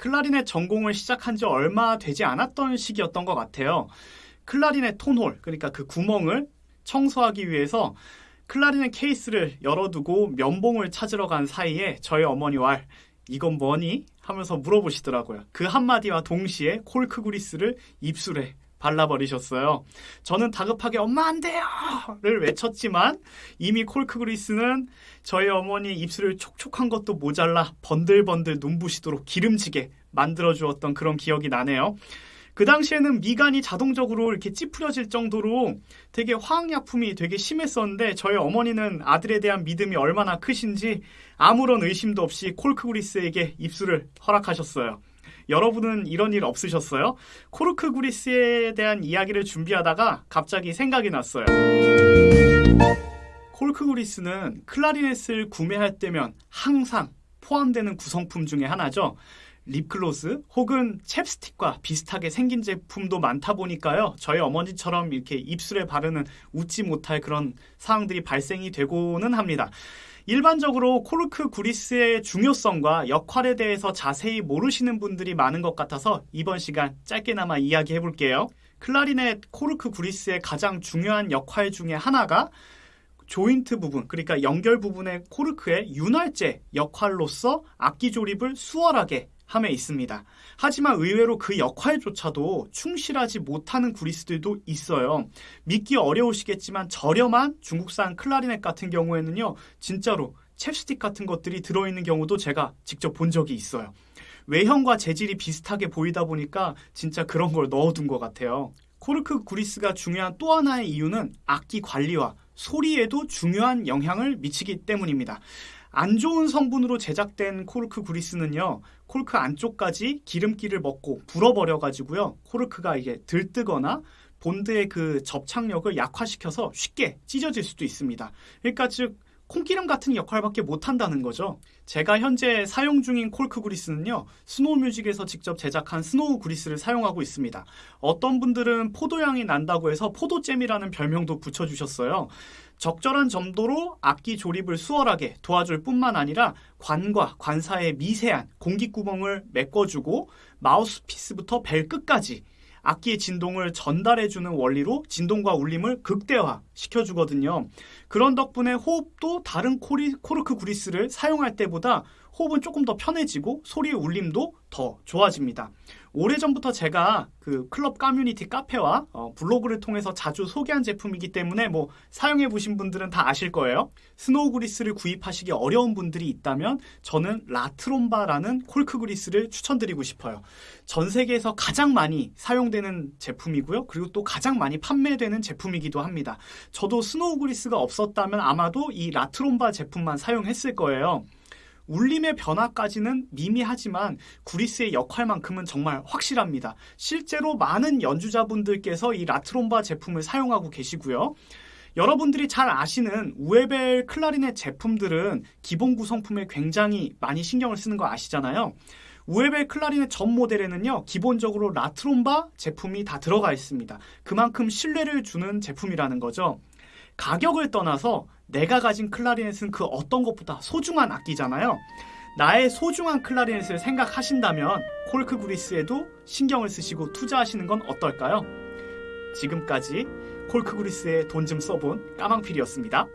클라리넷 전공을 시작한 지 얼마 되지 않았던 시기였던 것 같아요. 클라리넷 톤홀, 그러니까 그 구멍을 청소하기 위해서 클라리넷 케이스를 열어두고 면봉을 찾으러 간 사이에 저희 어머니와 이건 뭐니? 하면서 물어보시더라고요. 그 한마디와 동시에 콜크 그리스를 입술에 발라버리셨어요. 저는 다급하게 엄마 안 돼요! 를 외쳤지만 이미 콜크 그리스는 저희 어머니 입술을 촉촉한 것도 모자라 번들번들 눈부시도록 기름지게 만들어주었던 그런 기억이 나네요. 그 당시에는 미간이 자동적으로 이렇게 찌푸려질 정도로 되게 화학약품이 되게 심했었는데 저희 어머니는 아들에 대한 믿음이 얼마나 크신지 아무런 의심도 없이 콜크 그리스에게 입술을 허락하셨어요. 여러분은 이런 일 없으셨어요? 코르크 그리스에 대한 이야기를 준비하다가 갑자기 생각이 났어요. 콜크 그리스는 클라리넷을 구매할 때면 항상 포함되는 구성품 중에 하나죠. 립글로스 혹은 챕스틱과 비슷하게 생긴 제품도 많다 보니까요. 저희 어머니처럼 이렇게 입술에 바르는 웃지 못할 그런 상황들이 발생이 되고는 합니다. 일반적으로 코르크 구리스의 중요성과 역할에 대해서 자세히 모르시는 분들이 많은 것 같아서 이번 시간 짧게나마 이야기해 볼게요. 클라리넷 코르크 구리스의 가장 중요한 역할 중에 하나가 조인트 부분, 그러니까 연결 부분의 코르크의 윤활제 역할로서 악기 조립을 수월하게 함에 있습니다. 하지만 의외로 그 역할조차도 충실하지 못하는 구리스들도 있어요. 믿기 어려우시겠지만 저렴한 중국산 클라리넷 같은 경우에는요, 진짜로 챕스틱 같은 것들이 들어있는 경우도 제가 직접 본 적이 있어요. 외형과 재질이 비슷하게 보이다 보니까 진짜 그런 걸 넣어둔 것 같아요. 코르크 구리스가 중요한 또 하나의 이유는 악기 관리와 소리에도 중요한 영향을 미치기 때문입니다. 안 좋은 성분으로 제작된 코르크 그리스는요, 코르크 안쪽까지 기름기를 먹고 불어버려 가지고요, 코르크가 이게 들뜨거나 본드의 그 접착력을 약화시켜서 쉽게 찢어질 수도 있습니다. 그러니까 즉, 콩기름 같은 역할밖에 못한다는 거죠. 제가 현재 사용 중인 콜크 그리스는요, 스노우 뮤직에서 직접 제작한 스노우 그리스를 사용하고 있습니다. 어떤 분들은 포도향이 난다고 해서 포도잼이라는 별명도 붙여주셨어요. 적절한 점도로 악기 조립을 수월하게 도와줄 뿐만 아니라 관과 관 사이의 미세한 공기구멍을 메꿔주고 마우스피스부터 벨 끝까지 악기의 진동을 전달해주는 원리로 진동과 울림을 극대화 시켜주거든요. 그런 덕분에 호흡도 다른 코르크 구리스를 사용할 때보다 호흡은 조금 더 편해지고 소리의 울림도 더 좋아집니다. 오래전부터 제가 그 클럽 커뮤니티 카페와 어, 블로그를 통해서 자주 소개한 제품이기 때문에 뭐 사용해 보신 분들은 다 아실 거예요. 스노우 그리스를 구입하시기 어려운 분들이 있다면 저는 라트롬바라는 콜크 그리스를 추천드리고 싶어요. 전 세계에서 가장 많이 사용되는 제품이고요. 그리고 또 가장 많이 판매되는 제품이기도 합니다. 저도 스노우 그리스가 없었다면 아마도 이 라트롬바 제품만 사용했을 거예요. 울림의 변화까지는 미미하지만 구리스의 역할만큼은 정말 확실합니다. 실제로 많은 연주자분들께서 이 라트롬바 제품을 사용하고 계시고요. 여러분들이 잘 아시는 우에벨 클라리넷 제품들은 기본 구성품에 굉장히 많이 신경을 쓰는 거 아시잖아요. 우에벨 클라리넷 전 모델에는요, 기본적으로 라트롬바 제품이 다 들어가 있습니다. 그만큼 신뢰를 주는 제품이라는 거죠. 가격을 떠나서 내가 가진 클라리넷은 그 어떤 것보다 소중한 악기잖아요. 나의 소중한 클라리넷을 생각하신다면 콜크 그리스에도 신경을 쓰시고 투자하시는 건 어떨까요? 지금까지 콜크 그리스에 돈 좀 써본 까망필이었습니다.